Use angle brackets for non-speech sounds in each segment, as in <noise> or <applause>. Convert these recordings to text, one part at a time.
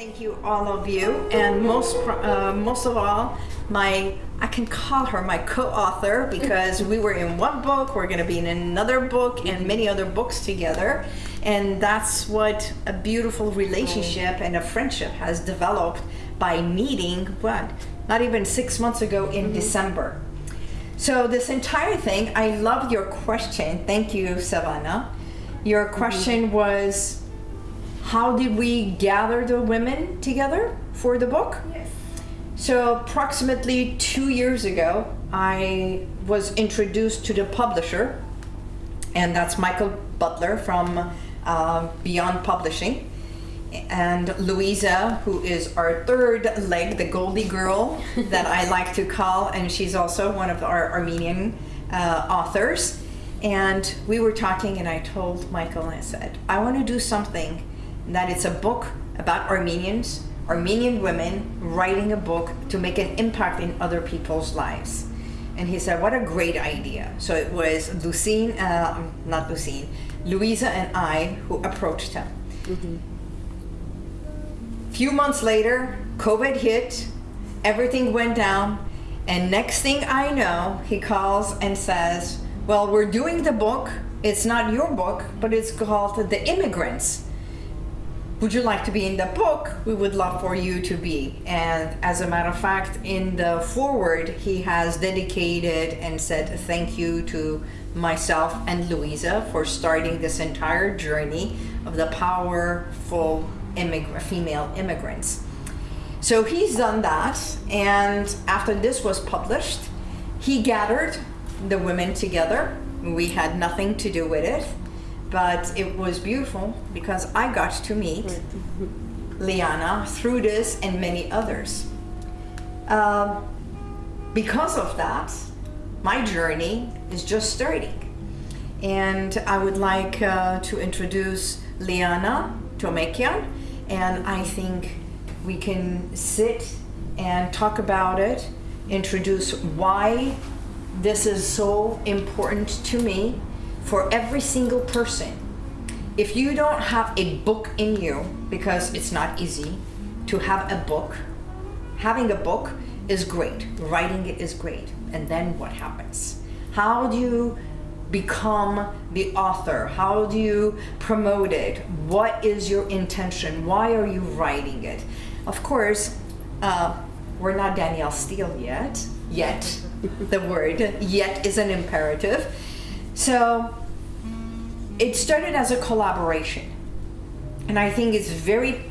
Thank you, all of you, and most uh, most of all, my I can call her my co-author because we were in one book, we're going to be in another book, and many other books together, and that's what a beautiful relationship and a friendship has developed by meeting. What? Not even six months ago in mm -hmm. December. So this entire thing, I love your question. Thank you, Savannah. Your question mm -hmm. was how did we gather the women together for the book? Yes. So approximately two years ago, I was introduced to the publisher, and that's Michael Butler from uh, Beyond Publishing, and Louisa, who is our third leg, the Goldie girl <laughs> that I like to call, and she's also one of our Armenian uh, authors. And we were talking, and I told Michael, I said, I want to do something that it's a book about Armenians, Armenian women writing a book to make an impact in other people's lives. And he said, what a great idea. So it was Lucine, uh, not Lucine, Louisa and I who approached him. Mm -hmm. Few months later, COVID hit, everything went down, and next thing I know, he calls and says, well, we're doing the book. It's not your book, but it's called The Immigrants would you like to be in the book? We would love for you to be. And as a matter of fact, in the foreword, he has dedicated and said thank you to myself and Louisa for starting this entire journey of the powerful female immigrants. So he's done that. And after this was published, he gathered the women together. We had nothing to do with it but it was beautiful because I got to meet <laughs> Liana through this and many others. Um, because of that, my journey is just starting. And I would like uh, to introduce Liana Tomekian, and I think we can sit and talk about it, introduce why this is so important to me, for every single person. If you don't have a book in you, because it's not easy to have a book, having a book is great, writing it is great, and then what happens? How do you become the author? How do you promote it? What is your intention? Why are you writing it? Of course, uh, we're not Danielle Steel yet. Yet. the word yet is an imperative. So it started as a collaboration. And I think it's very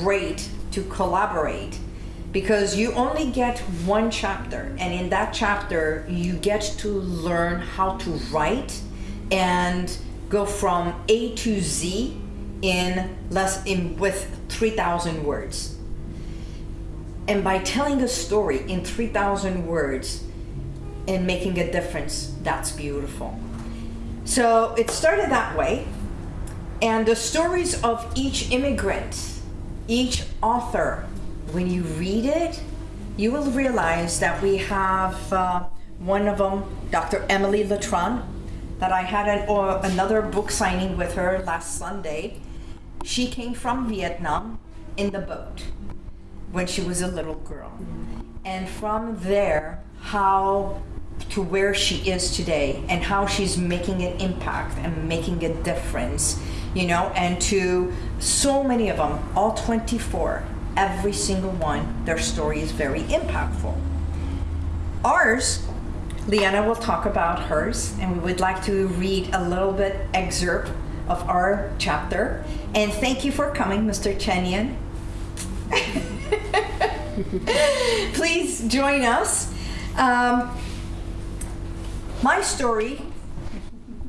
great to collaborate because you only get one chapter and in that chapter you get to learn how to write and go from A to Z in less in with 3000 words. And by telling a story in 3000 words and making a difference, that's beautiful. So it started that way. And the stories of each immigrant, each author, when you read it, you will realize that we have uh, one of them, Dr. Emily Letron, that I had an, another book signing with her last Sunday. She came from Vietnam in the boat when she was a little girl. And from there, how to where she is today and how she's making an impact and making a difference, you know, and to so many of them, all 24, every single one, their story is very impactful. Ours, Liana will talk about hers, and we would like to read a little bit excerpt of our chapter. And thank you for coming, Mr. Chenyan. <laughs> Please join us. Um, my story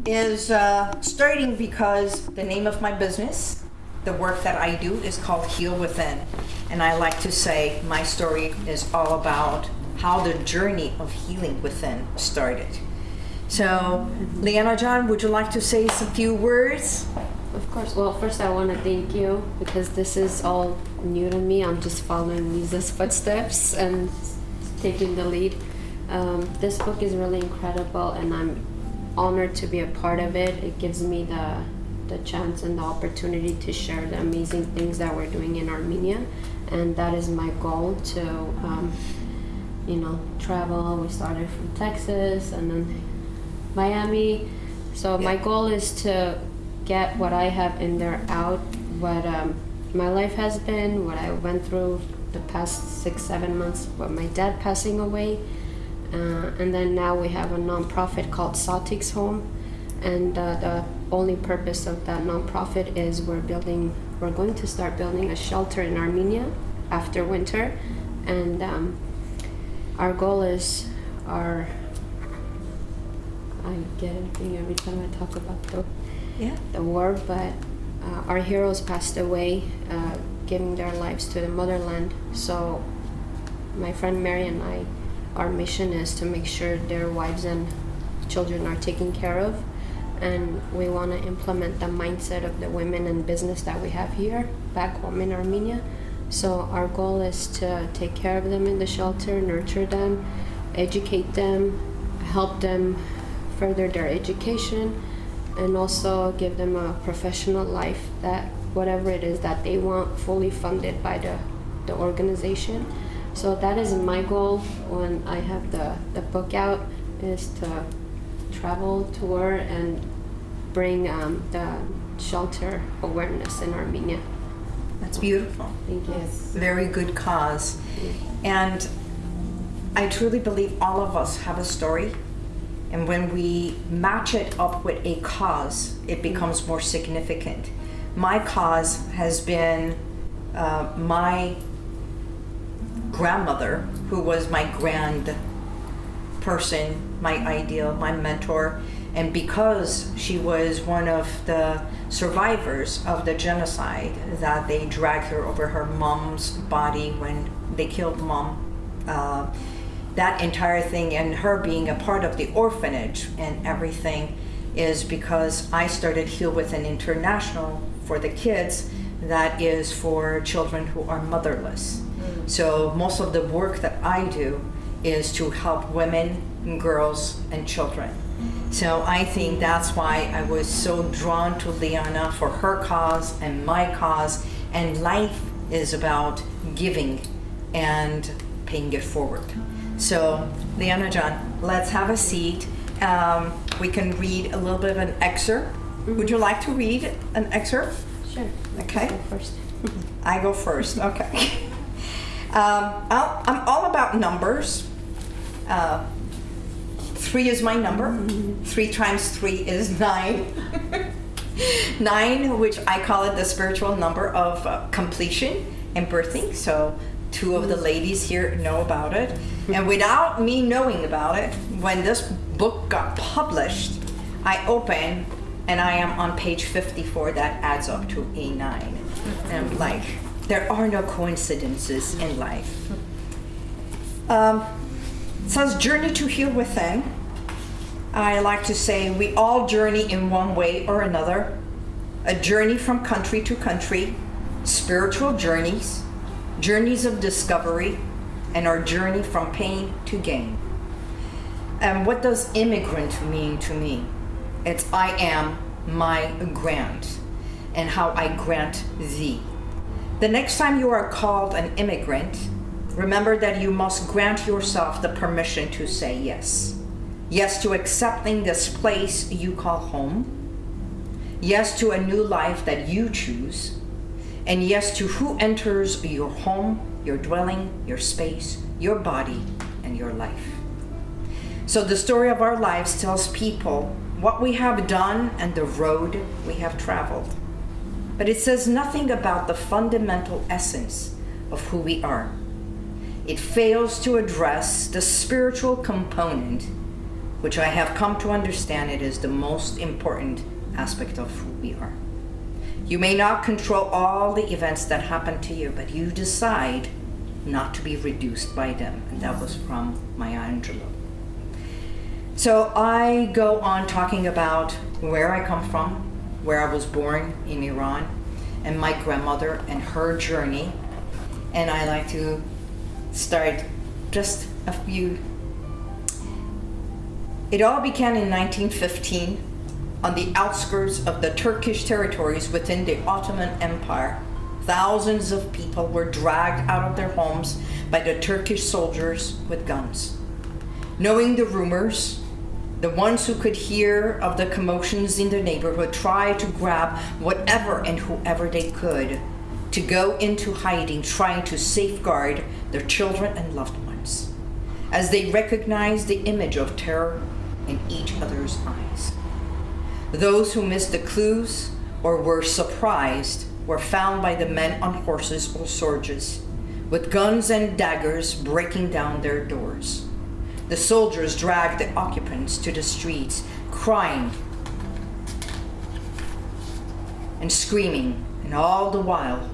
is uh, starting because the name of my business, the work that I do is called Heal Within. And I like to say my story is all about how the journey of healing within started. So, Liana jan, would you like to say some few words? Of course. Well, first I want to thank you because this is all new to me. I'm just following Lisa's footsteps and taking the lead. Um, this book is really incredible and I'm honored to be a part of it. It gives me the the chance and the opportunity to share the amazing things that we're doing in Armenia, and that is my goal to, um, you know, travel. We started from Texas and then Miami. So my goal is to get what I have in there out, what um, my life has been, what I went through the past six, seven months, what my dad passing away. Uh, and then now we have a nonprofit called Saltix Home. And uh, the only purpose of that nonprofit is we're building, we're going to start building a shelter in Armenia after winter. And um, our goal is our, I get anything every time I talk about the Yeah. the war, but uh, our heroes passed away, uh, giving their lives to the motherland. So, my friend Mary and I, our mission is to make sure their wives and children are taken care of, and we want to implement the mindset of the women in business that we have here back home in Armenia. So, our goal is to take care of them in the shelter, nurture them, educate them, help them further their education and also give them a professional life that whatever it is that they want fully funded by the, the organization so that is my goal when i have the, the book out is to travel tour and bring um, the shelter awareness in armenia That's beautiful. thank you Very good cause. And I truly believe all of us have a story. And when we match it up with a cause, it becomes more significant. My cause has been uh, my grandmother, who was my grand person, my ideal, my mentor. And because she was one of the survivors of the genocide, that they dragged her over her mom's body when they killed mom. Uh, that entire thing and her being a part of the orphanage and everything is because I started Heal Within International for the kids that is for children who are motherless. So most of the work that I do is to help women, and girls, and children. So I think that's why I was so drawn to Liana for her cause and my cause. And life is about giving and paying it forward. So, Liana jan, let's have a seat. Um, we can read a little bit of an excerpt. Would you like to read an excerpt? sure Okay. Go first I go first. Okay. <laughs> Um, I'll, I'm all about numbers. Uh, three is my number. Three times three is <laughs> nine. nine, which I call it the spiritual number of uh, completion and birthing. So, two of the ladies here know about it. And without me knowing about it, when this book got published, I open and I am on page 54 that adds up to a nine. And I'm like, there are no coincidences in life. Um, journey to heal within. I like to say we all journey in one way or another. A journey from country to country, spiritual journeys, journeys of discovery, and our journey from pain to gain. And what does immigrant mean to me? It's I am my grant, and how I grant thee. The next time you are called an immigrant, remember that you must grant yourself the permission to say yes. Yes to accepting this place you call home. Yes to a new life that you choose. And yes to who enters your home, your dwelling, your space, your body, and your life. So the story of our lives tells people what we have done and the road we have traveled. But it says nothing about the fundamental essence of who we are. It fails to address the spiritual component, which I have come to understand it is the most important aspect of who we are. You may not control all the events that happen to you, but you decide not to be reduced by them. And that was from Maya Angelou. So I go on talking about where I come from, where I was born in Iran, and my grandmother and her journey. And I like to start just a few. It all began in 1915 on the outskirts of the Turkish territories within the Ottoman Empire, thousands of people were dragged out of their homes by the Turkish soldiers with guns. Knowing the rumors, the ones who could hear of the commotions in the neighborhood tried to grab whatever and whoever they could to go into hiding, trying to safeguard their children and loved ones, as they recognized the image of terror in each other's eyes. Those who missed the clues or were surprised were found by the men on horses or soldiers, with guns and daggers breaking down their doors. The soldiers dragged the occupants to the streets, crying and screaming, and all the while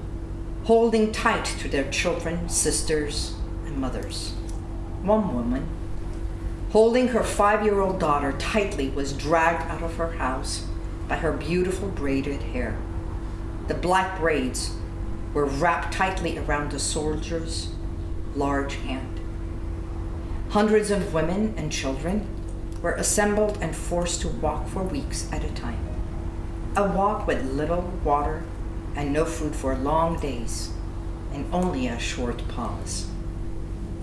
holding tight to their children, sisters, and mothers. One woman, holding her five year old daughter tightly, was dragged out of her house by her beautiful braided hair. The black braids were wrapped tightly around the soldier's large hand. Hundreds of women and children were assembled and forced to walk for weeks at a time. A walk with little water and no food for long days and only a short pause.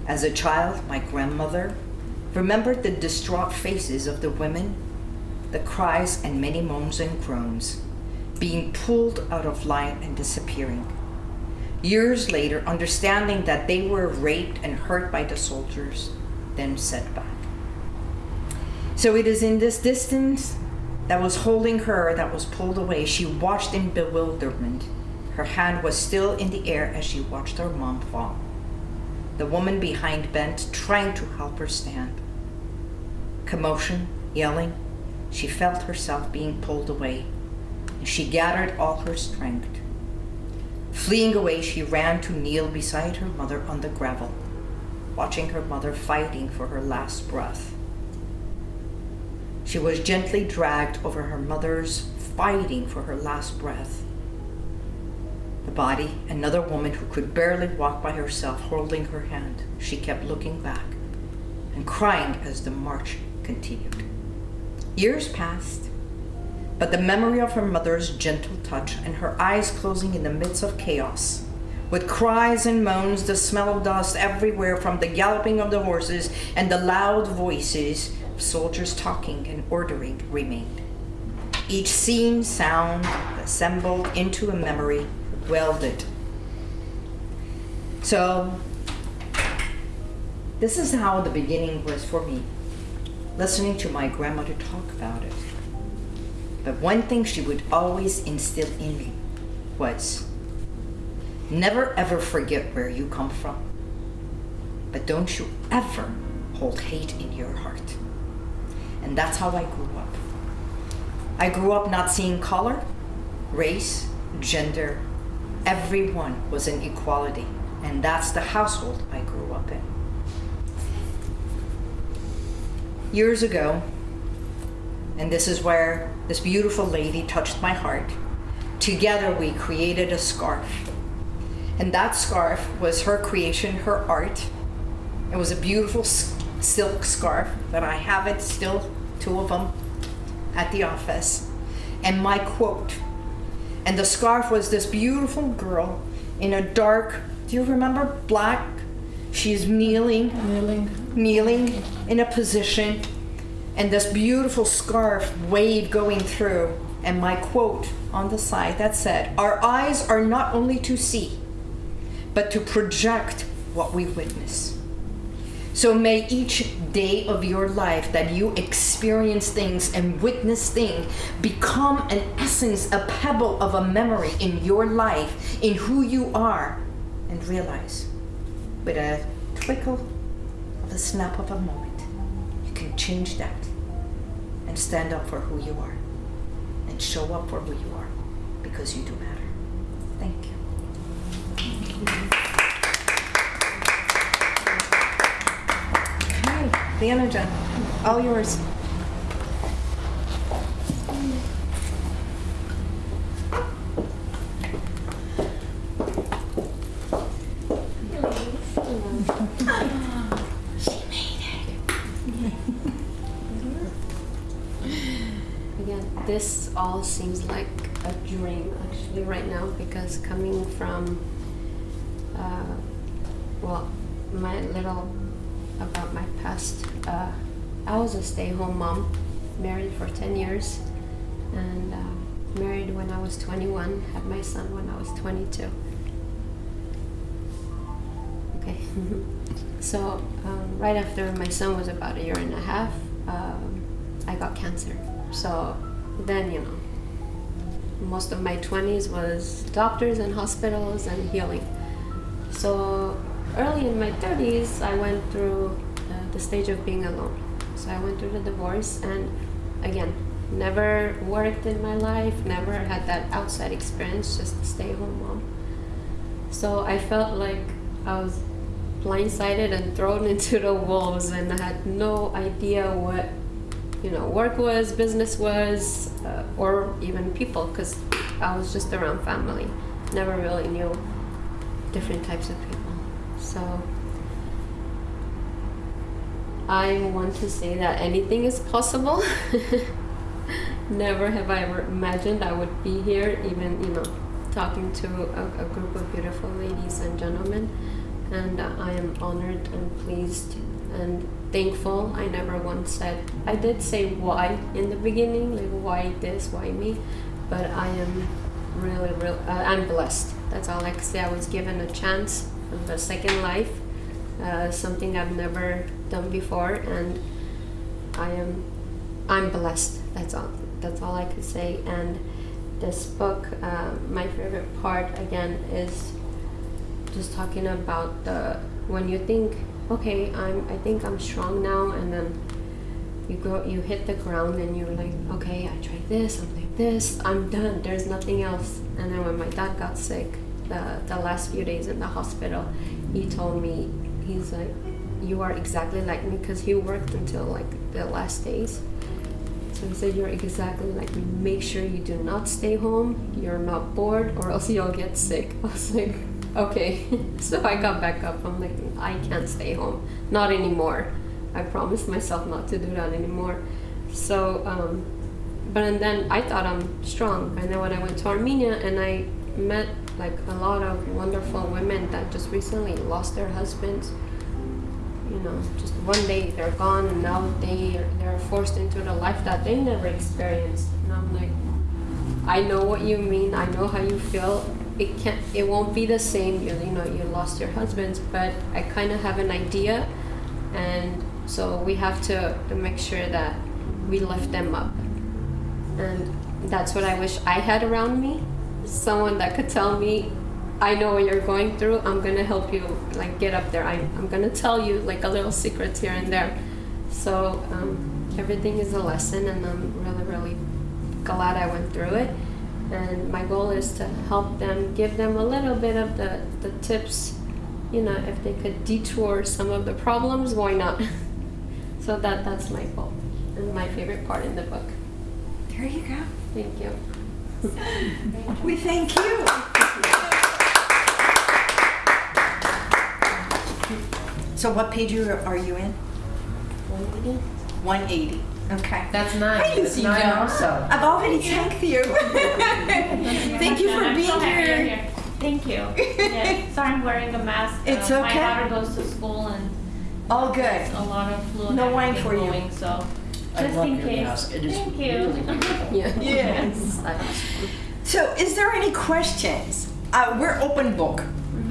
As a child, my grandmother remembered the distraught faces of the women, the cries and many moans and groans, being pulled out of line and disappearing. Years later, understanding that they were raped and hurt by the soldiers, then set back. So it is in this distance that was holding her that was pulled away. She watched in bewilderment. Her hand was still in the air as she watched her mom fall. The woman behind bent, trying to help her stand. Commotion, yelling, she felt herself being pulled away, she gathered all her strength. Fleeing away, she ran to kneel beside her mother on the gravel, watching her mother fighting for her last breath. She was gently dragged over her mother's fighting for her last breath. The body, another woman who could barely walk by herself, holding her hand. She kept looking back and crying as the march continued. Years passed, but the memory of her mother's gentle touch and her eyes closing in the midst of chaos, with cries and moans, the smell of dust everywhere from the galloping of the horses and the loud voices of soldiers talking and ordering remained. Each scene, sound assembled into a memory, welded. So, this is how the beginning was for me, listening to my grandmother talk about it. But one thing she would always instill in me was never ever forget where you come from, but don't you ever hold hate in your heart. And that's how I grew up. I grew up not seeing color, race, gender. Everyone was in equality. And that's the household I grew up in. Years ago, and this is where this beautiful lady touched my heart, together we created a scarf. And that scarf was her creation, her art. It was a beautiful silk scarf that I have it still, two of them, at the office. And my quote. And the scarf was this beautiful girl in a dark, do you remember black? She's kneeling, kneeling, kneeling in a position, and this beautiful scarf wave going through. And my quote on the side that said, Our eyes are not only to see, but to project what we witness. So may each day of your life that you experience things and witness things become an essence, a pebble of a memory in your life, in who you are, and realize with a twinkle of a snap of a moment, you can change that and stand up for who you are and show up for who you are because you do matter. Thank you. Leona energy, all yours. this all seems like a dream actually right now because coming from, my little about my past. Uh, I was a stay-home mom, married for 10 years, and uh, married when I was 21. Had my son when I was 22. Okay. <laughs> so um, right after my son was about a year and a half, um, I got cancer. So then you know, most of my 20s was doctors and hospitals and healing. So early in my 30s, I went through uh, the stage of being alone. So I went through the divorce, and again, never worked in my life, never had that outside experience, just a stay home mom. So I felt like I was blindsided and thrown <laughs> into the wolves, and I had no idea what you know work was, business was, uh, or even people, because I was just around family. Never really knew different types of people. So I want to say that anything is possible. <laughs> Never have I ever imagined I would be here, even you know, talking to a, a group of beautiful ladies and gentlemen, and uh, I am honored and pleased and thankful. I never once said I did say why in the beginning, like why this, why me, but I am really, real. Uh, I'm blessed. That's all I can say. I was given a chance the second life, uh, something I've never done before, and I am I'm blessed. That's all. That's all I could say. And this book, uh, my favorite part again is just talking about the when you think, okay, I'm I think I'm strong now, and then you go you hit the ground and you're like, okay, I tried this, I'm like this, I'm done. There's nothing else. And then when my dad got sick, the, the last few days in the hospital, he told me, he's like, you are exactly like me because he worked until like the last days. So he said, you're exactly like me. Make sure you do not stay home, you're not bored, or else you'll get sick. <laughs> I was like, okay. <laughs> so I got back up. I'm like, I can't stay home. Not anymore. I promised myself not to do that anymore. So, um, but and then I thought I'm strong. And then when I went to Armenia and I met like a lot of wonderful women that just recently lost their husbands. You know just one day they're gone and now they they're forced into the life that they never experienced. And i'm like i know what you mean i know how you feel. It can't it won't be the same you, you know you lost your husbands but i kind of have an idea. And so we have to, to make sure that we lift them up. And that's what i wish i had around me someone that could tell me I know what you're going through. I'm gonna help you like get up there. I, I'm gonna tell you like a little secrets here and there. So um, everything is a lesson, and I'm really really glad I went through it. And my goal is to help them, give them a little bit of the the tips. You know, if they could detour some of the problems, why not? <laughs> so that that's my goal and my favorite part in the book. There you go. Thank you. We thank you. So what page are are you in? 180. 180. Okay. That's nine. Hi, That's Lucy nine Jones. also. I've already thanked you. <laughs> Thank you for being so happy here. Thank you. Yeah, sorry I'm wearing a mask. <laughs> It's Uh, okay. My daughter goes to school and All good. a lot of flu No wine everything for you. going, so I just love in your case. mask. It is Thank you. really beautiful. Yeah. <laughs> Yes. So, is there any questions? Uh, we're open book.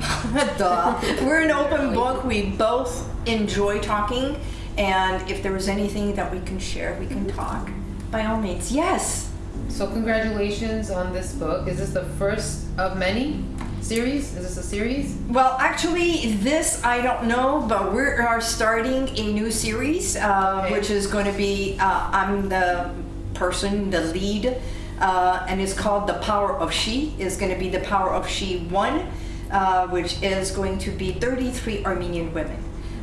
<laughs> Duh. We're an open book. We both enjoy talking, and if there was anything that we can share, we can talk. By all means, yes. So congratulations on this book. Is this the first of many series? Is this a series? Well, actually, this I don't know, but we are starting a new series, uh, Okay. which is going to be uh, I'm the person, the lead, uh, and it's called The Power of She. Is going to be The Power of She One, uh, which is going to be 33 Armenian women.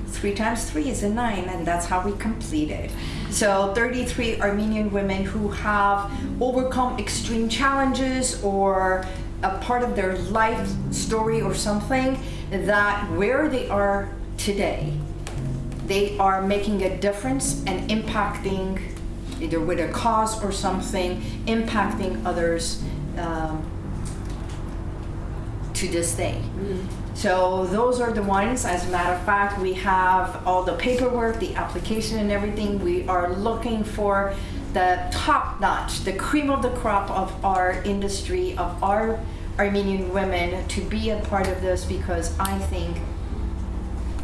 Three times three is a nine, and that's how we complete it. So, 33 Armenian women who have overcome extreme challenges or a part of their life story or something that where they are today, they are making a difference and impacting either with a cause or something impacting others um, to this day. So those are the ones. As a matter of fact, we have all the paperwork, the application, and everything. We are looking for the top notch, the cream of the crop of our industry, of our Armenian women to be a part of this because I think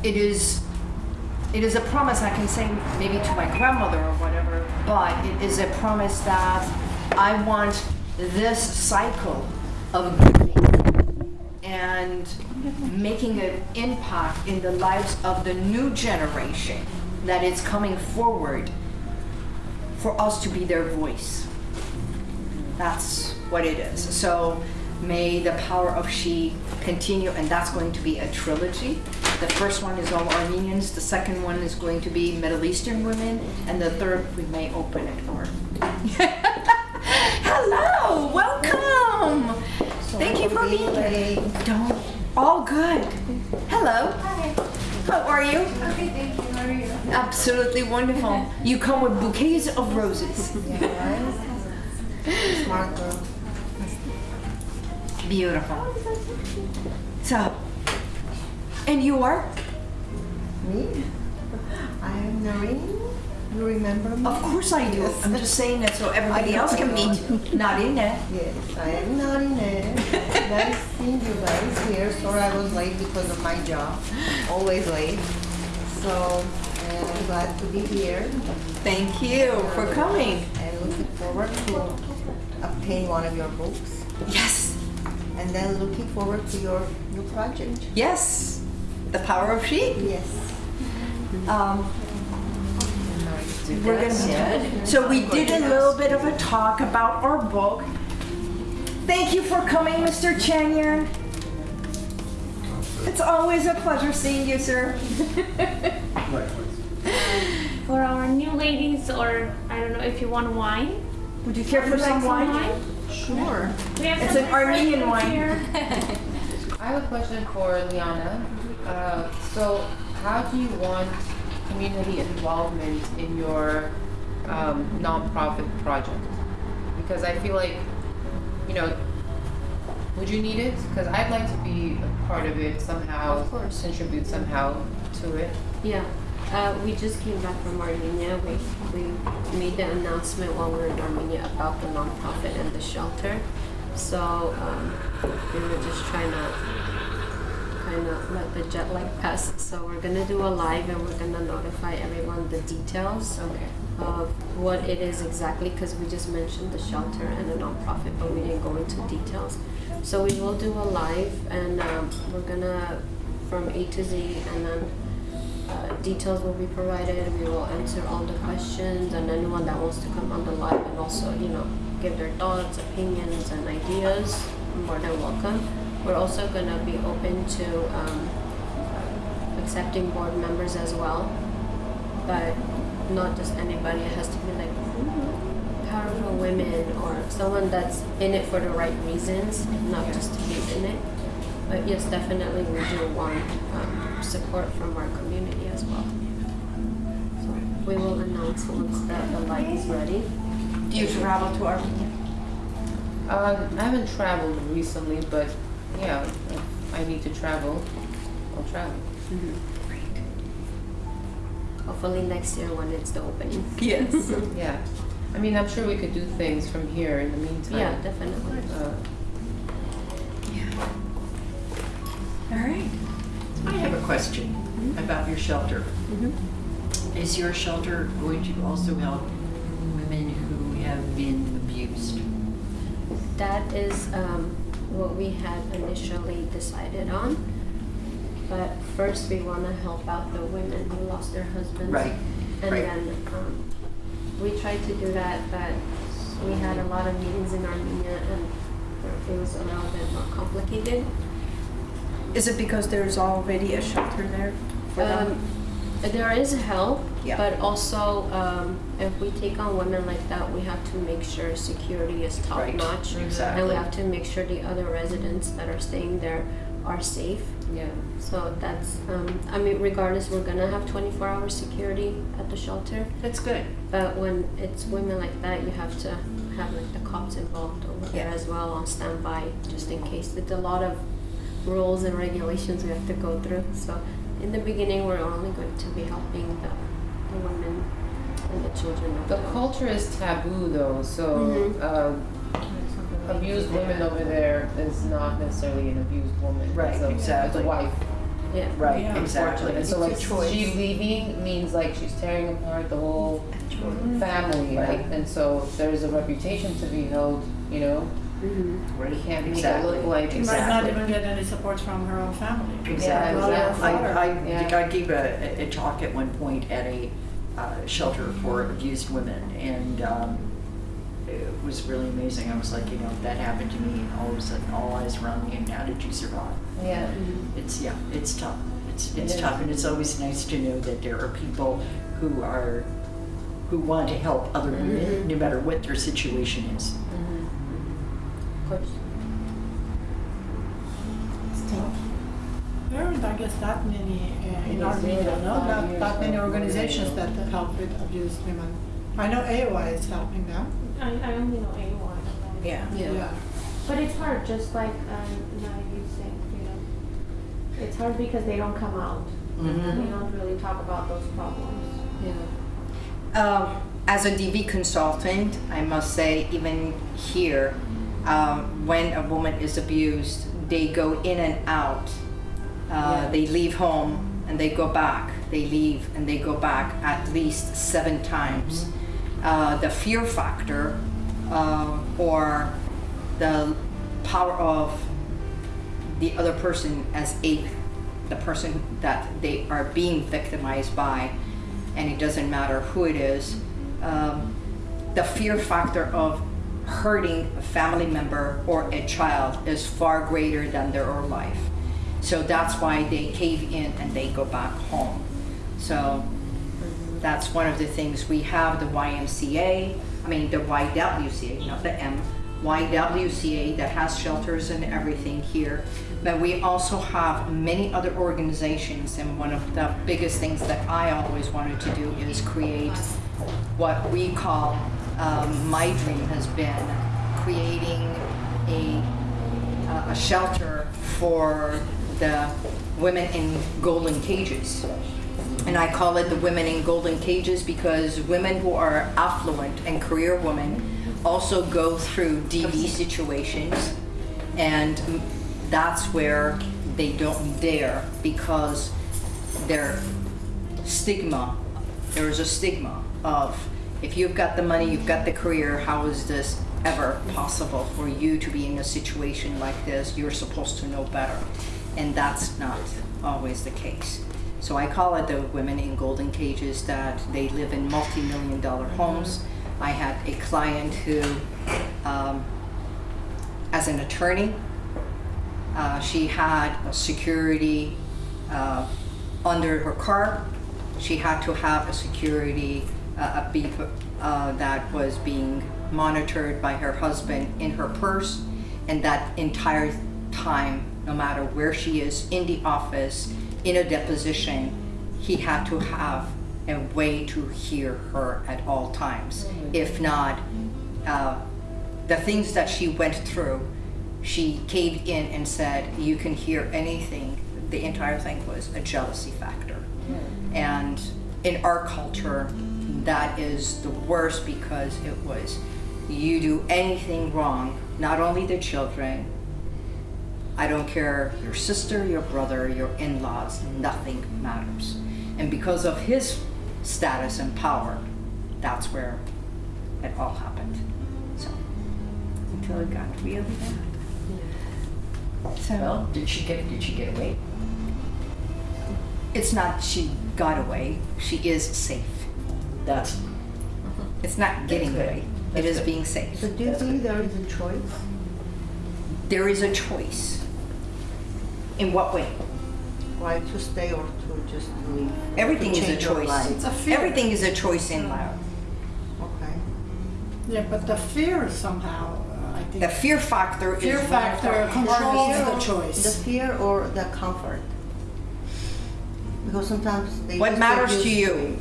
it is it is a promise I can say maybe to my grandmother or whatever, but it is a promise that I want this cycle of giving and making an impact in the lives of the new generation that is coming forward for us to be their voice. That's what it is. So may the power of she continue, and that's going to be a trilogy. The first one is all Armenians, the second one is going to be Middle Eastern women, and the third we may open it for. <laughs> Hello, welcome. Thank you for being here. Don't. All good. Hello. Hi. How are you? Okay, thank you. How are you? Absolutely wonderful. You come with bouquets of roses. Smart girl. Beautiful. So, and you are? Me? I'm Noreen. You remember me? Of course I do. I'm just saying that so everybody else can meet. Not in. Yes, I am Noreen. nice <laughs> seeing you guys here. Sorry I was late because of my job. Always late. So, and I'm glad to be here. Thank you for coming. And looking forward to obtain one of your books. Yes. And then looking forward to your new project. Yes. The power of she. Yes. Um, we're gonna, so we did a little bit of a talk about our book. Thank you for coming, Mr. Chanyan. It's always a pleasure seeing you, sir. <laughs> For our new ladies, or I don't know if you want wine. Would you care for Would you like some wine? Sure. We have It's some an Armenian wine. here. <laughs> I have a question for Liana. Uh, so, how do you want community involvement in your um, nonprofit project? Because I feel like, you know, would you need it? Because I'd like to be a part of it somehow, Of course. contribute somehow to it. Yeah, uh, we just came back from Armenia. We, we made the announcement while we were in Armenia about the nonprofit and the shelter. So um, we were just trying to kind of let the jet lag pass. So we're gonna do a live and we're gonna notify everyone the details Okay. of what it is exactly because we just mentioned the shelter and the nonprofit, but we didn't go into details. So we will do a live and um, we're gonna from A to Z and then uh, details will be provided. We will answer all the questions and anyone that wants to come on the live and also, you know, give their thoughts, opinions, and ideas, more than welcome. We're also gonna be open to um, accepting board members as well, but not just anybody. It has to be like powerful women or someone that's in it for the right reasons, not just to be in it. But yes, definitely we do want um, support from our community as well. So we will announce once the, the light is ready. Do you travel to Armenia? Um, I haven't traveled recently, but yeah, if I need to travel, I'll travel. Mhm. Hopefully next year when it's the opening. <laughs> Yes. <laughs> Yeah. I mean, I'm sure we could do things from here in the meantime. Yeah, definitely. Uh, All right. I have a question about your shelter. Is your shelter going to also help women who have been abused? That is um, what we had initially decided on. But first, we want to help out the women who lost their husbands. Right, And right. then um, we tried to do that, but we had a lot of meetings in Armenia and it was a little bit more complicated. Is it because there's already a shelter there for them? Um, there is help, Yeah. but also um, if we take on women like that, we have to make sure security is top Right, notch. And we have to make sure the other residents that are staying there are safe. Yeah. So that's, um, I mean, regardless, we're gonna have 24 hour security at the shelter. That's good. But when it's women like that, you have to have like the cops involved over there as well on standby, just in case. It's a lot of rules and regulations we have to go through. So in the beginning, we're only going to be helping the, the women and the children. The the- culture is taboo though, so Mhm. um, abused women over there is not necessarily an abused woman. Right, it's a, exactly. It's a wife. Yeah. Right, Yeah. exactly. And so like choice. she leaving means like she's tearing apart the whole family, Right. right? And so there's a reputation to be held, you know? Mhm. Right, You can't make it look like She might not Exactly. even get any support from her own family. Exactly. Yeah, exactly. I, I, Yeah. I gave a, a talk at one point at a uh, shelter for abused women, and um, it was really amazing. I was like, you know, that happened to me, and all of a sudden, all eyes around me, and how did you survive? Yeah. It's yeah, it's tough. It's It it's is. tough, and it's always nice to know that there are people who are who want to help other women, Mhm. no matter what their situation is. Mhm. Of course. There aren't, I guess, that many uh, in Maybe Armenia, no? five Not that many organizations that help with abused women. I know AOI is helping them. I, I only know A1. Yeah. Yeah. But it's hard, just like um, now you said, you know. It's hard because they don't come out. Mm -hmm. They don't really talk about those problems. Yeah. Um, as a DV consultant, I must say, even here, um, when a woman is abused, they go in and out. Uh. They leave home and they go back. They leave and they go back at least seven times. Uh, the fear factor uh, or the power of the other person as a the person that they are being victimized by and it doesn't matter who it is um, the fear factor of hurting a family member or a child is far greater than their own life so that's why they cave in and they go back home. So that's one of the things. We have the YMCA I mean the YWCA not the M YWCA that has shelters and everything here. But we also have many other organizations and one of the biggest things that I always wanted to do is create what we call um, my dream has been creating a uh, a shelter for the women in golden cages. And I call it the women in golden cages because women who are affluent and career women also go through DV situations. And that's where they don't dare because their stigma, there is a stigma of if you've got the money, you've got the career, how is this ever possible for you to be in a situation like this? You're supposed to know better. And that's not always the case. So I call it the women in golden cages that they live in multi-million dollar homes. I had a client who, um, as an attorney, uh, she had a security uh, under her car. She had to have a security, uh, a beep uh, that was being monitored by her husband in her purse. And that entire time, no matter where she is in the office, in a deposition, he had to have a way to hear her at all times. If not, uh, the things that she went through, she caved in and said, You can hear anything. The entire thing was a jealousy factor. And in our culture, that is the worst because it was you do anything wrong, not only the children, I don't care your sister, your brother, your in laws, nothing matters. And because of his status and power, that's where it all happened. So, until it got really bad. So, Well, did she get did she get away? it's not she got away, she is safe. That's It's not getting away, it That's good. being safe. So do you think there is a choice? There is a choice. In what way? Why to stay or to just leave? Everything To is a change your choice. life? It's a fear. Everything is a choice in life. Okay. Yeah, but the fear somehow, uh, I think The fear factor is fear what I'm factor controls the choice. The fear or the comfort? Because sometimes they What matters to used you?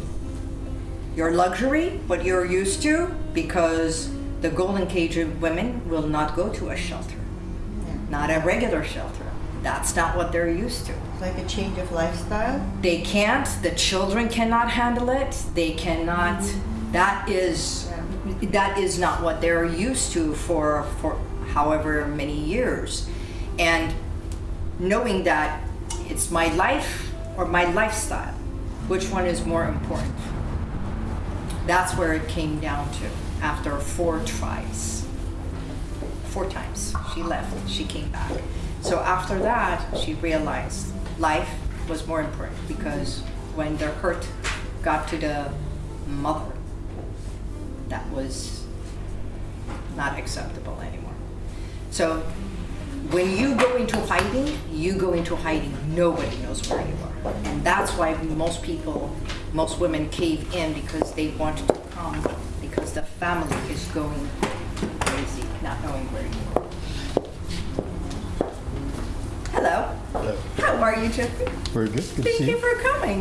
Your luxury, what you're used to, because the Golden Cage of women will not go to a shelter, Yeah. not a regular shelter. That's not what they're used to. Like a change of lifestyle. They can't, the children cannot handle it, they cannot, that is, that is not what they're used to for, for however many years. And knowing that it's my life or my lifestyle, which one is more important? That's where it came down to after four tries. Four times. She left, she came back. So after that, she realized life was more important because when the hurt got to the mother, that was not acceptable anymore. So when you go into hiding, you go into hiding. Nobody knows where you are. And that's why most people, most women cave in because they want to come because the family is going crazy, not knowing where you are. Hello. Hello. How are you, Jeffrey? Very good. Good Thank see you you. for coming.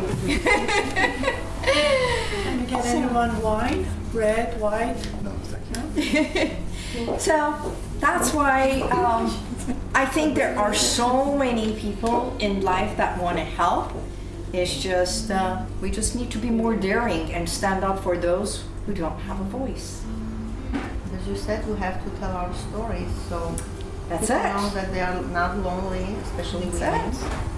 Can you get anyone wine? Red, white? No, thank you. <laughs> So that's why um, I think there are so many people in life that want to help. It's just uh, we just need to be more daring and stand up for those who don't have a voice. As you said, we have to tell our stories, so That's people it. know that they are not lonely, especially That's women.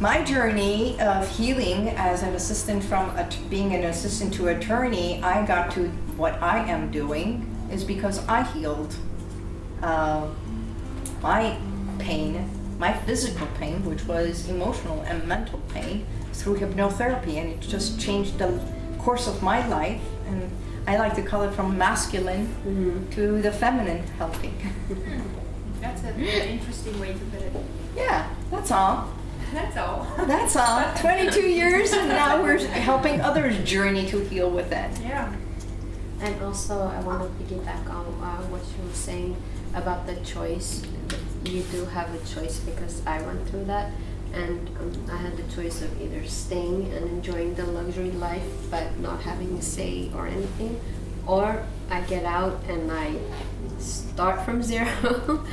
My journey of healing as an assistant from being an assistant to attorney, I got to what I am doing is because I healed uh, my pain, my physical pain, which was emotional and mental pain, through hypnotherapy, and it just changed the course of my life. And I like to call it from masculine to the feminine helping. <laughs> That's an interesting way to put it. yeah, that's all. That's all. That's all. <laughs> 22 years, and now we're helping others journey to heal within. Yeah. And also, I want to piggyback on uh, what you were saying about the choice. You do have a choice because I went through that, and um, I had the choice of either staying and enjoying the luxury life but not having a say or anything, or I get out and I start from <laughs> zero,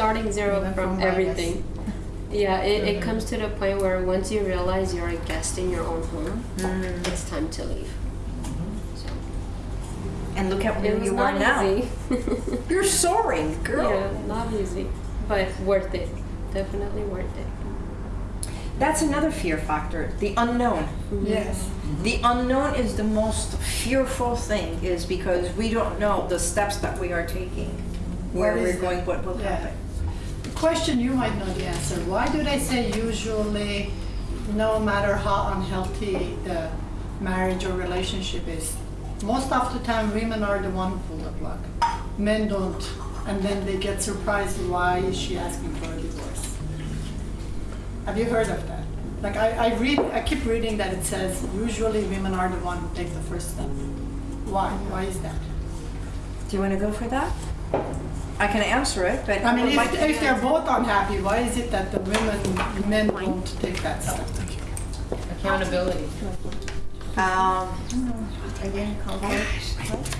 starting zero Even from, from everything. Yeah, it, it mm-hmm. comes to the point where once you realize you're a guest in your own home, mm. it's time to leave. Mm-hmm. So. And look at where It was you are not now. easy. <laughs> You're soaring, girl. yeah, not easy, but worth it. Definitely worth it. That's another fear factor the unknown. Mm-hmm. Yes. The unknown is the most fearful thing, is because we don't know the steps that we are taking, where What we're is going, what will Yeah. happen. Question you might know the answer. Why do they say usually, no matter how unhealthy the marriage or relationship is, most of the time women are the one who pull the plug. Men don't. And then they get surprised why is she asking for a divorce. Have you heard of that? Like I, I read, I keep reading that it says usually women are the one who take the first step. Why? Why is that? Do you want to go for that? I can answer it, but I mean, would like if, they're both unhappy, why is it that the women, men don't take that step? Accountability. Um, Again, comfort.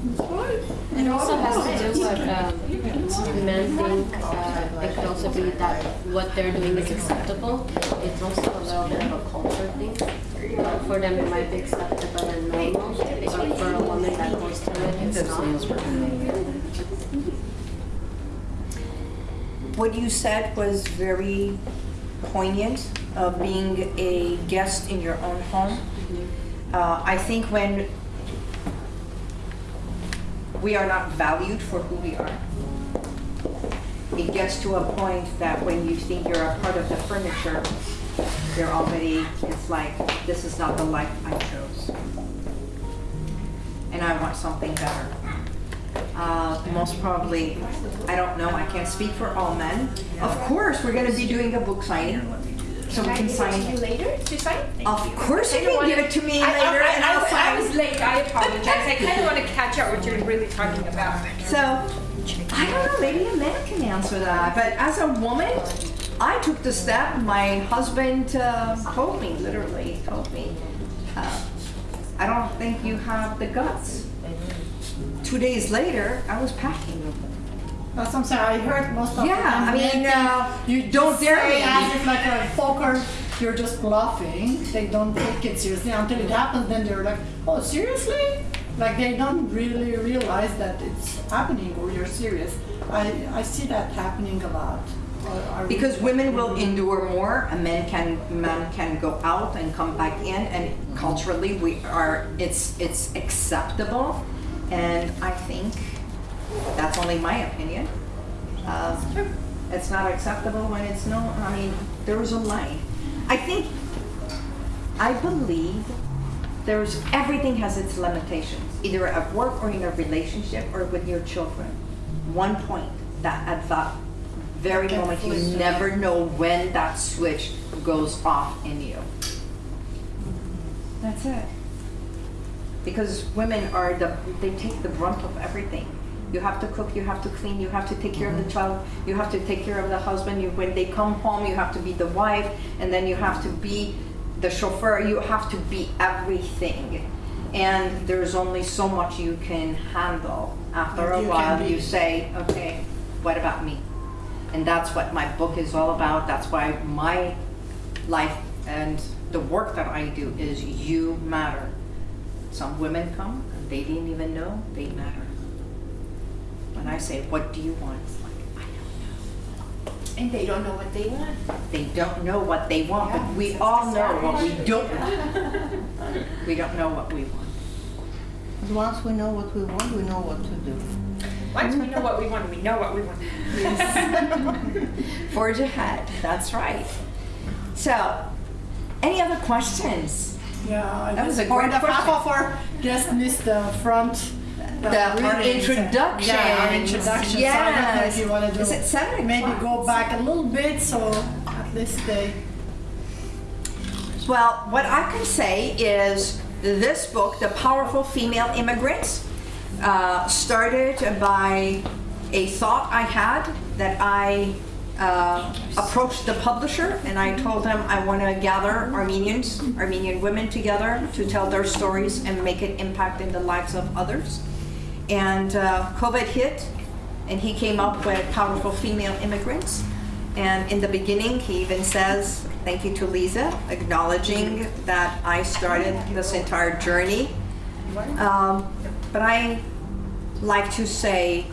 It also has to do with um, men think uh, it could also be that what they're doing is acceptable. It's also a little bit of a culture thing. Uh, for them, it might be acceptable and normal, but for a woman that goes through it, it's not. what you said was very poignant of being a guest in your own home. Uh, I think when we are not valued for who we are, it gets to a point that when you think you're a part of the furniture, you're already, it's like, this is not the life I chose. And I want something better. Uh, most probably, I don't know, I can't speak for all men. Of course, we're gonna be doing a book signing, so we can sign. it. you later to sign? Of course you I don't can give it to me I- I- later I- and I'll I- I was late, I apologize. I kind of want to catch up with your really talking about. So, I don't know, maybe a man can answer that, but as a woman, I took the step, my husband uh, told me, literally told me, uh, I don't think you have the guts. Two days later, I was packing. That's I'm saying, I heard most of Yeah, time. I mean, uh, you don't dare say as if like a poker, you're just bluffing. They don't take it seriously until it happens. Then they're like, "Oh, seriously?" Like they don't really realize that it's happening or you're serious. I I see that happening a lot. Uh, Because women will endure more, and men can men can go out and come back in, and culturally we are it's it's acceptable, and I think that's only my opinion. Um, it's not acceptable when it's no. I mean, there's a line. I think I believe there's everything has its limitations, either at work or in a relationship or with your children. One point that at that very moment you never know when that switch goes off in you. That's it. Because women are the they take the brunt of everything. You have to cook, you have to clean, you have to take care of the mm-hmm. child, you have to take care of the husband. You when they come home, you have to be the wife, and then you have to be the chauffeur. You have to be everything. And there's only so much you can handle. After a You can while, you say, okay, what about me? And that's what my book is all about. That's why my life and the work that I do is you matter. Some women come and they didn't even know they matter. When I say, what do you want? It's like, I don't know. And they don't know what they want. They don't know what they want, but we all know what we don't want. <laughs> We don't know what we want. Once we know what we want, we know what to do. Once we know what we want, we know what we want. <laughs> Forge ahead, that's right. So, any other questions? Yeah, I That was a great point of half question. of our guests missed the front. The, our readings. introduction. Yeah, our introduction. So I don't know if you want to do. Is it seven Maybe go back a little bit so at least they. Well, what I can say is this book, The Powerful Female Immigrants, uh, started by a thought I had that I uh, approached the publisher and I told him I want to gather Armenians, Armenian women together to tell their stories and make an impact in the lives of others. And uh, COVID hit, and he came up with Powerful Female Immigrants. And in the beginning, he even says, thank you to Lisa, acknowledging that I started this entire journey. Um, but I like to say,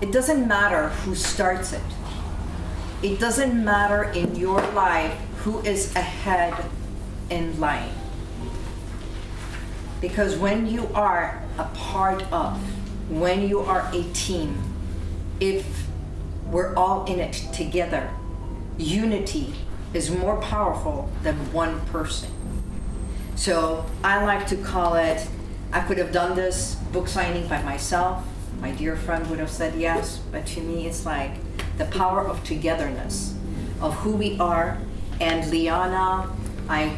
it doesn't matter who starts it. It doesn't matter in your life who is ahead in line. Because when you are a part of, when you are a team, if we're all in it together, unity is more powerful than one person. So I like to call it, I could have done this book signing by myself. My dear friend would have said yes, but to me it's like the power of togetherness, of who we are. And Liana, I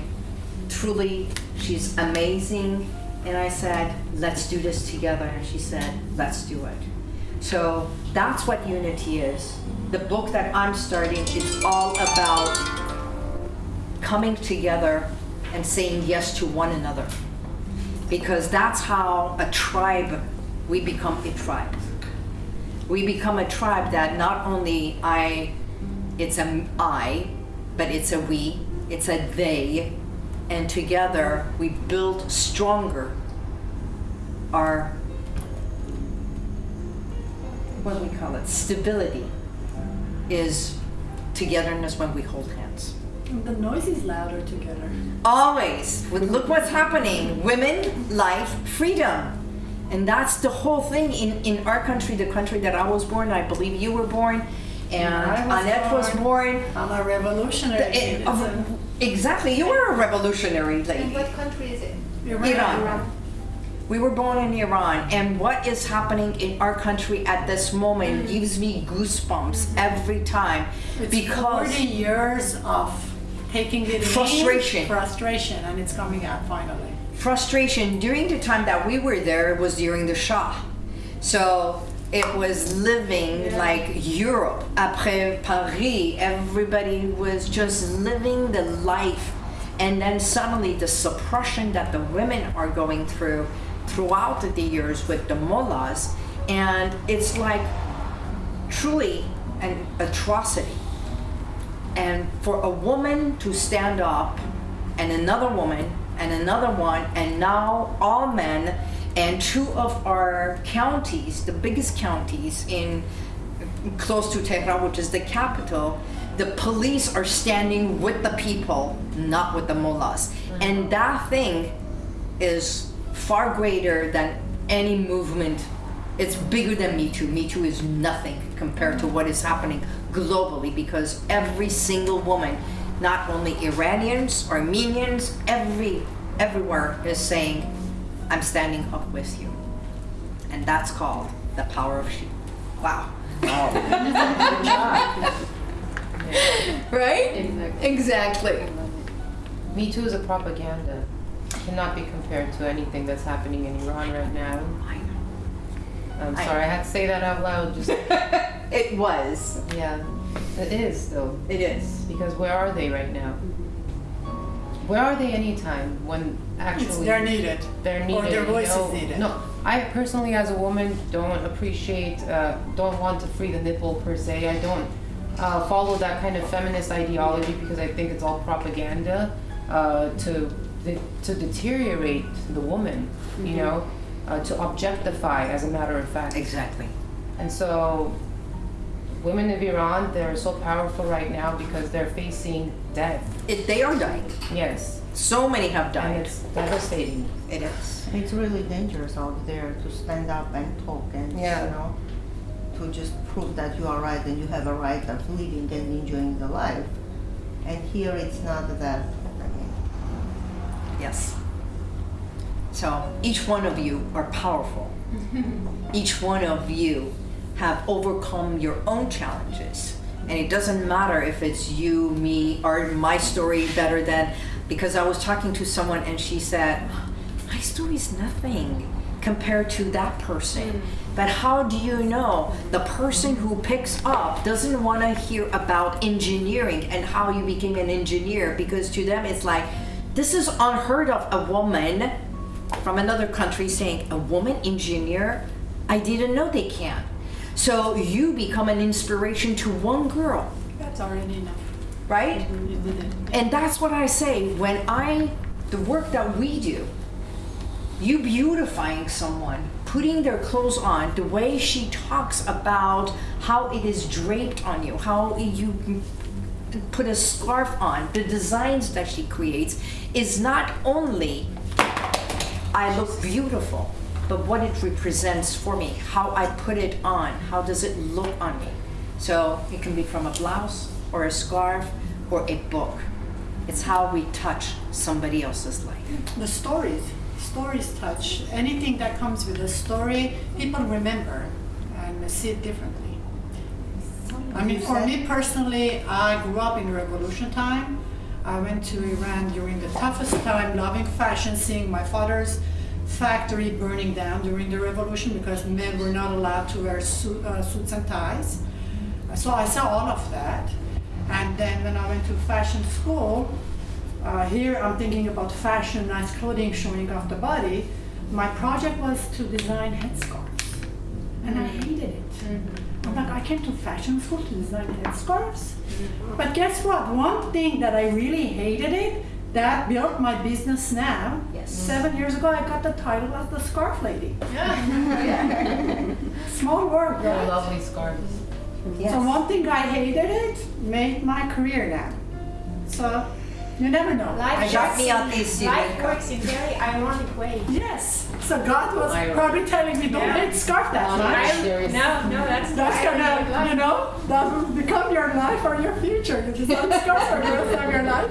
truly, she's amazing. And I said, let's do this together. And she said, let's do it. So that's what unity is. The book that I'm starting is all about coming together and saying yes to one another. Because that's how a tribe, we become a tribe. We become a tribe that not only I, it's a I, but it's a we, it's a they, and together we build stronger our, what do we call it, stability is togetherness when we hold hands. The noise is louder together. Always. With look what's happening. Women, life, freedom. And that's the whole thing in, in our country, the country that I was born, I believe you were born, and was Annette was born. I'm a revolutionary. It- exactly, you were a revolutionary And lady. what country is it? Iran. Iran. We were born in Iran, and what is happening in our country at this moment mm. gives me goosebumps every time It's because 40 years of taking it in, Frustration. frustration, and it's coming out finally. frustration during the time that we were there was during the Shah. So it was living like Europe. Après Paris, everybody was just living the life. And then suddenly the suppression that the women are going through throughout the years with the mullahs. And it's like truly an atrocity. And for a woman to stand up and another woman and another one and now all men and two of our counties, the biggest counties in close to Tehran, which is the capital, the police are standing with the people, not with the mullahs. Mm-hmm. And that thing is far greater than any movement. It's bigger than Me Too. Me Too is nothing compared to what is happening globally because every single woman, not only Iranians, Armenians, every everywhere is saying, I'm standing up with you. And that's called the power of she. Wow. right? Exactly. Exactly. Me Too is a propaganda. Cannot be compared to anything that's happening in Iran right now. I know. I'm I- sorry, I had to say that out loud. Just <laughs> It was. yeah, it is though. It is. Because where are they right now? Where are they anytime when actually It's, they're needed. they're Or needed? their you voice is needed. No, I personally, as a woman, don't appreciate, uh, don't want to free the nipple per se. I don't uh, follow that kind of feminist ideology because I think it's all propaganda uh, to to deteriorate the woman. You know, uh, to objectify, as a matter of fact. Exactly. And so, women of Iran, they're so powerful right now because they're facing death. It, they are dying. Yes, So many have and died. it's devastating. It is. It's really dangerous out there to stand up and talk and, Yeah. you know, to just prove that you are right and you have a right of living and enjoying the life. And here it's not that. I mean, Yes. So each one of you are powerful. <laughs> each one of you have overcome your own challenges. And it doesn't matter if it's you, me, or my story better than because I was talking to someone and she said, My story is nothing compared to that person. Mm. But how do you know the person who picks up doesn't want to hear about engineering and how you became an engineer? Because to them, it's like, this is unheard of. A woman from another country saying, a woman engineer? I didn't know they can. So you become an inspiration to one girl, That's already enough. Right? It. And that's what I say when I, the work that we do, you beautifying someone, putting their clothes on, the way she talks about how it is draped on you, how you put a scarf on, the designs that she creates is not only I look beautiful, but what it represents for me, how I put it on, how does it look on me. So it can be from a blouse or a scarf or a book. It's how we touch somebody else's life. The stories, stories touch. Anything that comes with a story, people remember and see it differently. I mean, for me personally, I grew up in revolution time. I went to Iran during the toughest time, loving fashion, seeing my father's factory burning down during the revolution because men were not allowed to wear suit, uh, suits and ties. So I saw all of that. And then when I went to fashion school, uh, here I'm thinking about fashion, nice clothing showing off the body. My project was to design headscarves. And I mm-hmm. hated it. Mm-hmm. I'm like, I came to fashion school to design headscarves. Mm-hmm. But guess what? One thing that I really hated it, that built my business now. Yes. Seven years ago, I got the title as the scarf lady. <laughs> Yeah. <laughs> Small world, They're right? lovely scarves. So one thing I hated it made my career now. So you never know. Life I got works me in- out these Life Sri works in very ironic ways. Yes. So God was Irony. probably telling me, don't Yeah. hate scarf that Not much. irony. Serious. No, no, that's That's the of gonna, you know, that will become your life or your future. You design scarf for the rest of your life.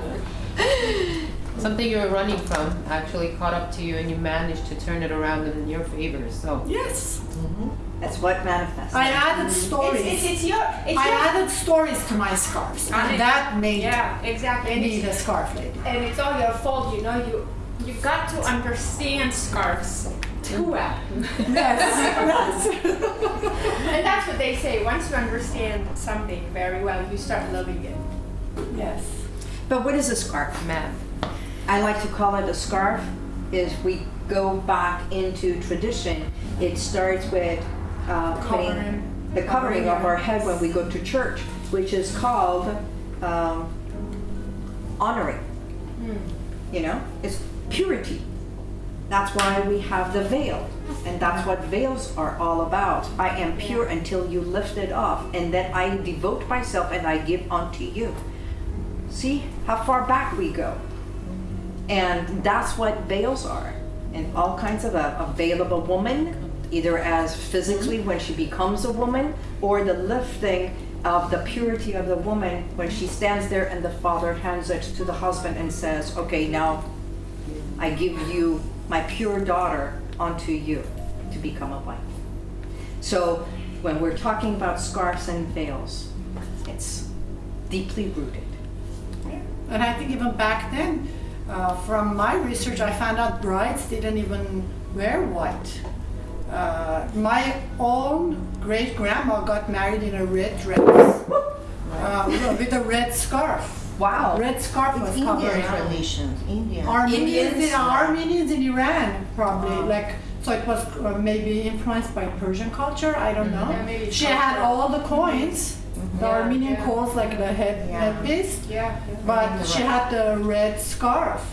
Something you were running from actually caught up to you and you managed to turn it around in your favor. So Yes. Mm-hmm. That's what manifests. I added stories. It's, it's, it's your, it's I your, added stories to my scarves, And and that made yeah, exactly. And me it's, the scarf lady. and it's all your fault, you know, you, You've got to understand scarves too mm. well. <laughs> yes, And that's what they say. Once you understand something very well, you start loving it. Yes. But what is a scarf? Ma'am. I like to call it a scarf. Is we go back into tradition. It starts with uh, putting Covering. the covering of our head when we go to church, which is called um, honoring. You know, it's purity. That's why we have the veil. And that's what veils are all about. I am pure until you lift it off, and then I devote myself and I give unto you. See how far back we go. And that's what veils are. And all kinds of a, a veil of a woman, either as physically when she becomes a woman, or the lifting of the purity of the woman when she stands there and the father hands it to the husband and says, Okay, now I give you my pure daughter unto you to become a wife. So when we're talking about scarves and veils, it's deeply rooted. And I think even back then, uh, from my research, I found out brides didn't even wear white. Uh, my own great grandma got married in a red dress uh, with a red scarf. Wow. Red scarf It's was Indian covering her. traditions, Indian. Armenians, Indians? in, Armenians in Iran, probably like so. It was uh, maybe influenced by Persian culture. I don't know. Yeah, maybe she culture. had all the coins, the Yeah, Armenian yeah. coins, like the head Yeah. headpiece, Yeah. but she had the red scarf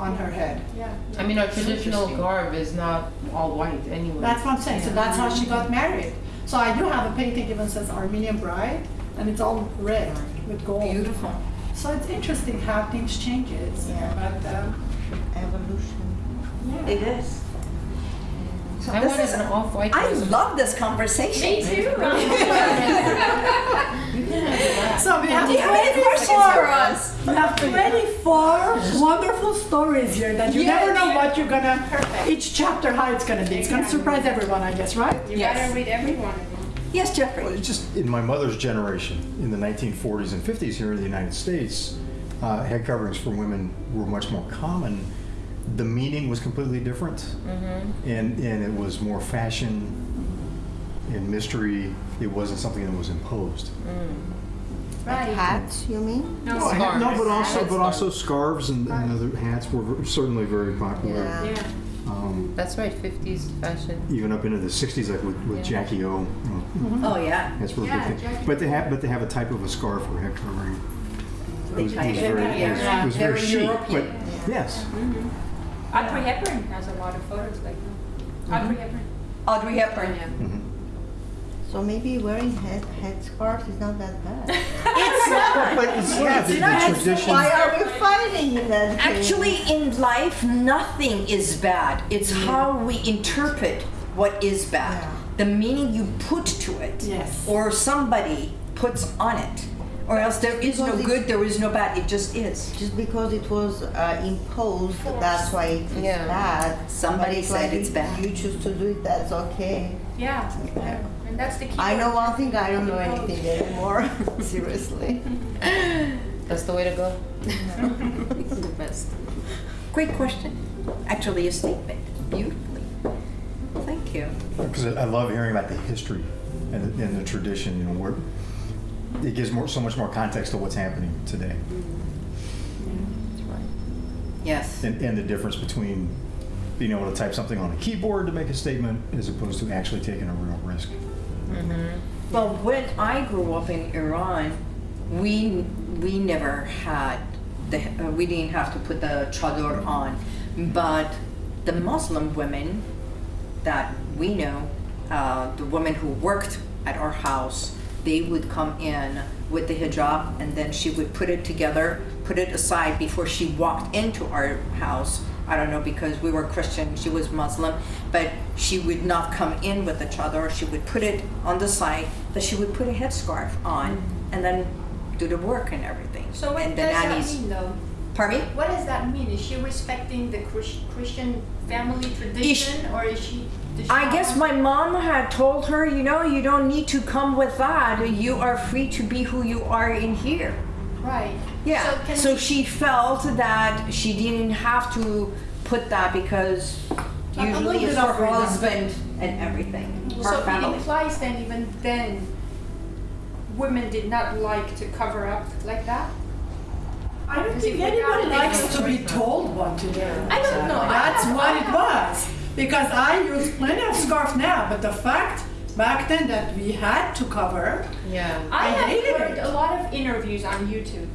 on her head. Yeah. I mean, our traditional garb is not all white anyway. That's what I'm saying. So that's how she got married. So I do have a painting even says Armenian bride, and it's all red with gold. Beautiful. So it's interesting how things changes. Yeah. But um, Evolution. Yeah. It is. So I this wanted is- an off-white I dress. love this conversation. Me too. <laughs> so we have Do you have any questions for us? We have 24 wonderful stories here that you never know what you're gonna, each chapter how it's gonna be. It's gonna surprise everyone, I guess, right? You Yes. gotta read every one of them. Yes, Well, Jeffrey. it's just in my mother's generation, in the 1940s and 50s here in the United States, uh, head coverings for women were much more common. The meaning was completely different, and and it was more fashion and mystery. It wasn't something that was imposed. Right. Hats, you mean? No, No, Scarves. no, but also but Scarves. also scarves and, and other hats were certainly very popular. Yeah. Yeah. Um, That's right, 50s fashion. even up into the 60s, like with, with Yeah. Jackie O. you know, Oh, yeah. That's where Yeah, big thing. But they have, but they have a type of a scarf or head covering. It was, it was very, of- it was, yeah. it was very Very chic, but yes. Audrey Hepburn has a lot of photos like that. Audrey Hepburn. Audrey Hepburn. Mhm. So maybe wearing head headscarves is not that bad. <laughs> It's not. But it's, yeah, the, the tradition. Why are we fighting in that case? Actually, in life, nothing is bad. It's how we interpret what is bad. Yeah. The meaning you put to it. Yes. Or somebody puts on it. Or else there is no Because it- good, there is no bad. It just is. Just because it was uh, imposed, that's why it's Yeah. bad. Somebody But said like, it's you- bad. You choose to do it, that's okay. Yeah. yeah. And that's the key. I know one thing, I don't know anything anymore. <laughs> Seriously. <laughs> That's the way to go. the best. Great question. Actually, a statement. Beautifully. Thank you. Because I I love hearing about the history and, the- and the tradition, you know, where it gives more, so much more context to what's happening today. Yes. And, and the difference between being able to type something on a keyboard to make a statement as opposed to actually taking a real risk. Well, when I grew up in Iran, we we never had the uh, we didn't have to put the chador on, but the Muslim women that we know, uh, the women who worked at our house, they would come in with the hijab and then she would put it together, put it aside before she walked into our house. I don't know because we were Christian, she was Muslim, but she would not come in with the chador. She would put it on the side, but she would put a headscarf on and then do the work and everything. So what and does the that mean though? Pardon me? What does that mean? Is she respecting the Christian family tradition or is she? Does she I guess my mom had told her, you know, you don't need to come with that. You are free to be who you are in here. Right. Yeah. So can So she felt that she didn't have to put that because A usually it's bit for of her freedom. husband and everything, her So it implies then even then, women did not like to cover up like that? I don't think anyone got it, they likes to be told what to do. I don't know. That's what it was. Because I use plenty of scarf now, but the fact back then that we had to cover, Yeah. I I have hated heard it. a lot of interviews on YouTube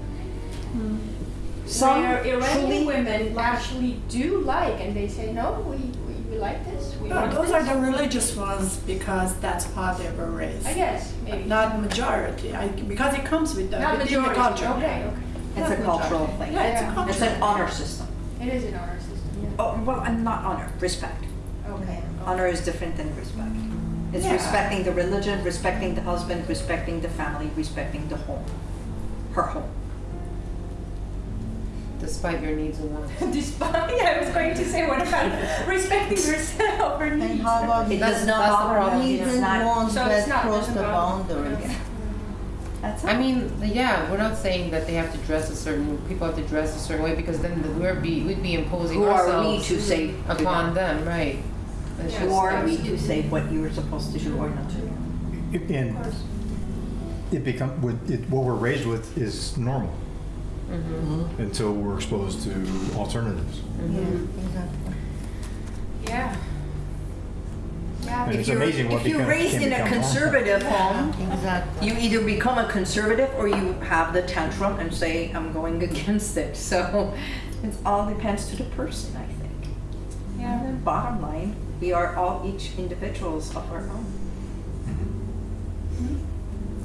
Some where Iranian truly women actually do like, and they say, no, we, we, we like this, we no, those this. are the religious ones because that's how they were raised. I guess, maybe. Not majority, I, because it comes with the, Not within the majority, culture. okay, okay. It's a Not cultural majority. thing. Yeah, it's a Yeah. cultural. It's an honor system. It is an honor system, Oh, well, and not honor, respect. Okay. Honor is different than respect. It's Yeah. respecting the religion, respecting the husband, respecting the family, respecting the home, her home. Despite your needs and wants. <laughs> Despite, yeah, I was going to say, what about <laughs> respecting yourself or And how about It That's- does not that's the bother problem, me. yeah. It's even not. ones So that cross the doesn't bother- boundaries? That's I mean, yeah, we're not saying that they have to dress a certain, people have to dress a certain way because then the- we're be, we'd be imposing Who are we ourselves to say upon them? them, right? It's Yeah. Who just- are we to say what you're supposed to do or not to do? And it become, what, it, what we're raised with is normal Mhm. until we're exposed to alternatives. Yeah, exactly. Yeah. Yeah. And If it's you're, amazing what if you're become- raised can in a become normal. conservative home, Exactly. you either become a conservative or you have the tantrum and say, I'm going <laughs> against it. So it all depends to the person, I think. Yeah. And then bottom line, we are all each individuals of our own.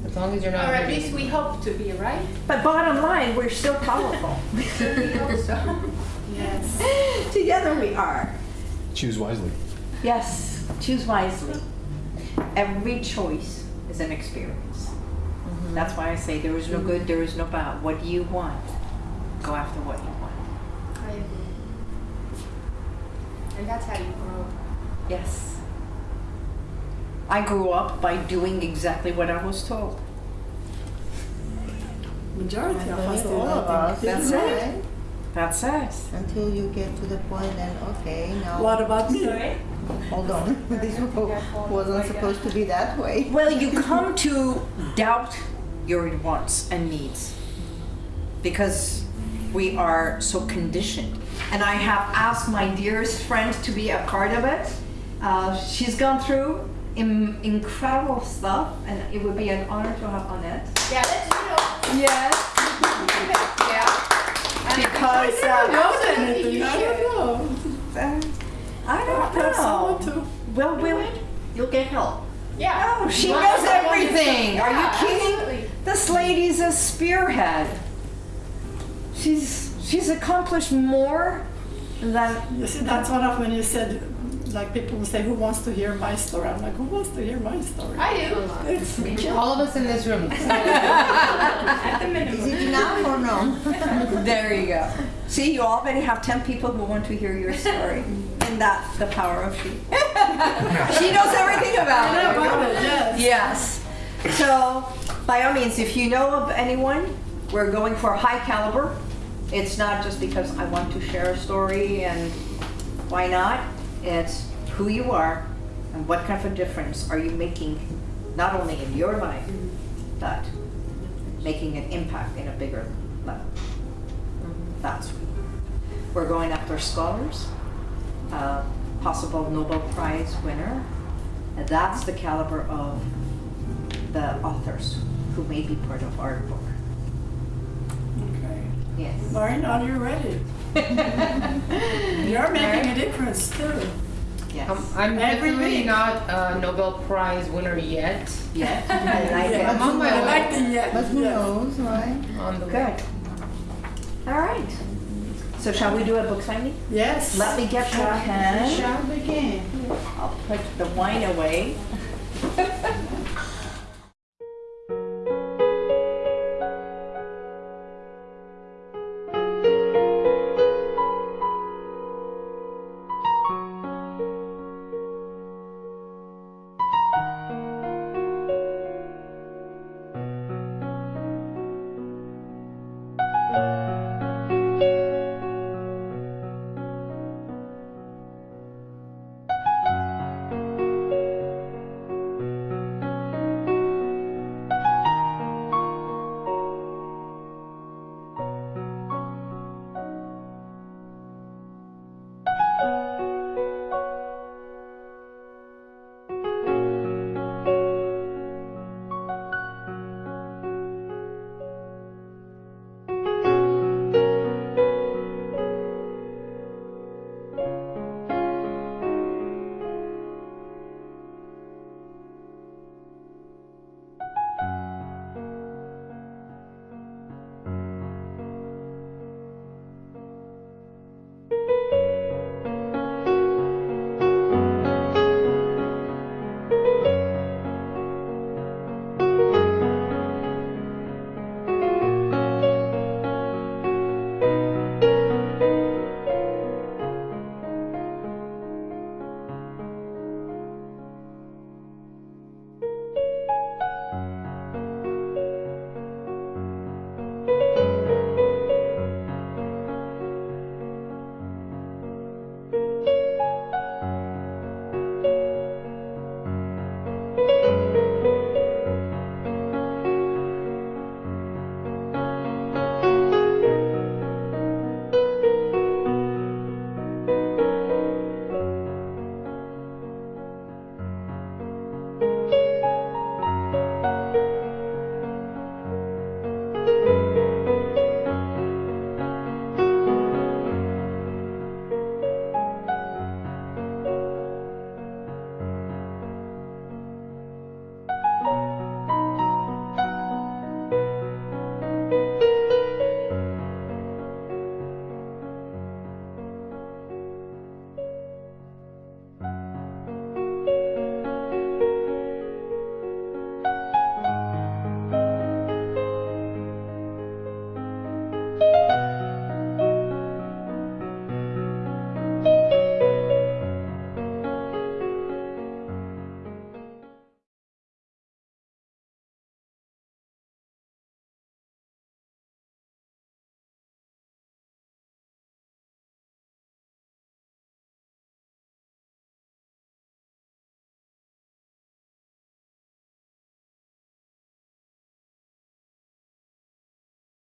As long as you're not Or at least we anyone. hope to be, right? But bottom line, we're still powerful. <laughs> We hope so. Yes. <laughs> Together we are. Choose wisely. Yes, choose wisely. Every choice is an experience. Mm-hmm. That's why I say there is no good, there is no bad. What do you want? Go after what you want. I agree. And that's how you grow. Yes. I grew up by doing exactly what I was told. Majority of us believe all of us, that. That's right? That's it. Until you get to the point then, okay, now, What about me? hold on, <laughs> <laughs> this wasn't supposed to be that way. Well, you <laughs> come to doubt your wants and needs because we are so conditioned. And I have asked my dearest friend to be a part of it. Uh, she's gone through Im- incredible stuff, and it would be an honor to have Annette. Yeah, let's do it. Yes. Yeah. Because I uh, don't know I don't know. I don't know. to. Well, will you'll get help. Yeah. Oh, she Well, knows I want you to- everything. Are you kidding? absolutely. This lady's a spearhead. She's she's accomplished more than You see, that's one of when you said, like people will say, who wants to hear my story? I'm like, who wants to hear my story? I do. It's me. All of us in this room. <laughs> At the Is minimum. it enough or no? <laughs> There you go. See, you already have 10 people who want to hear your story. Mm. And that's the power of she. <laughs> she knows everything about I know it. about it, yes. Yes. So, by all means, if you know of anyone, we're going for high caliber. It's not just because I want to share a story and why not? It's who you are and what kind of a difference are you making, not only in your life, but making an impact in a bigger level. That's we're going after scholars, possible Nobel Prize winner. And that's the caliber of the authors who may be part of our book. Okay. Yes. Lauren, are you ready? You're making a difference too. Yes. Um, I'm Every definitely week. not a Nobel Prize winner yet. Yes. <laughs> I like Yeah, it. I'm on my I way. like the yeah. But who yeah. knows, right? On the way. All right. So shall we do a book signing? Yes. Let me get my Shall- pen. Shall begin. I'll put the wine away. <laughs>